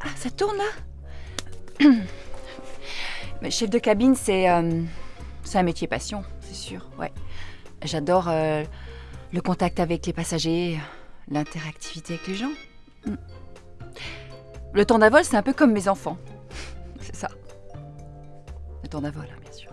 Ah, Ça tourne là Mais chef de cabine, euh, c'est un métier passion, c'est sûr. Ouais. J'adore euh, le contact avec les passagers, l'interactivité avec les gens. Mm. Le temps d'avol, c'est un peu comme mes enfants. C'est ça. Le temps d'avol, hein, bien sûr.